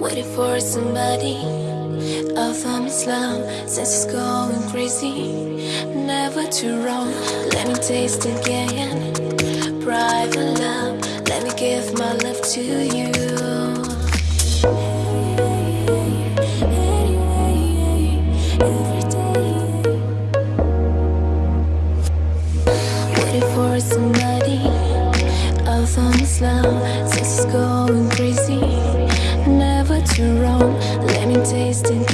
Waiting for somebody? I found Islam Since it's going crazy. Never too wrong. Let me taste again. Private love Let me give my love to you. Waiting for somebody? I found Islam Since it's going Let me taste again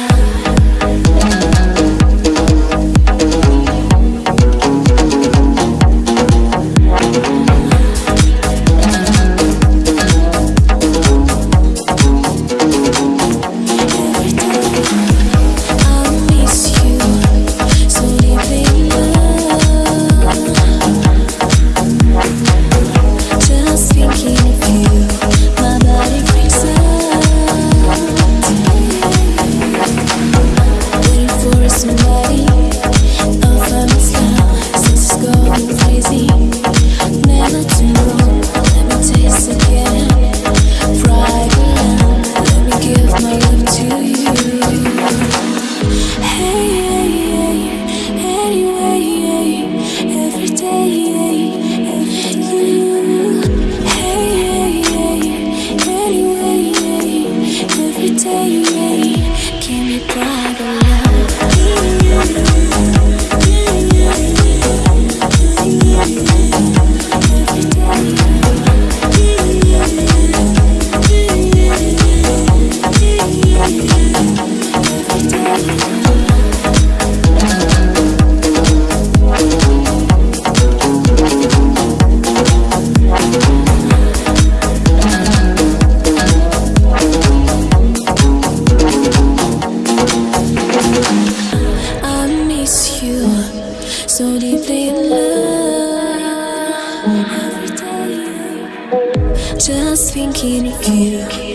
so deeply in love every day. Just thinking of you.